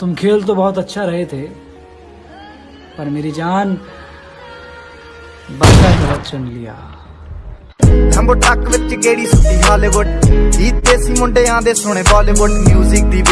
तुम खेल तो बहुत अच्छा रहे थे पर मेरी जान बच्चा गलत चुन लिया ਲੰਬੋ ਟੱਕ ਵਿੱਚ ਗੇੜੀ ਸੁੱਤੀ ਹਾਲੀਵੁੱਡ ਇਹ ਸੀ ਮੁੰਡਿਆਂ ਦੇ ਸੋਹਣੇ ਬਾਲੀਵੁੱਡ 뮤직 ਦੀ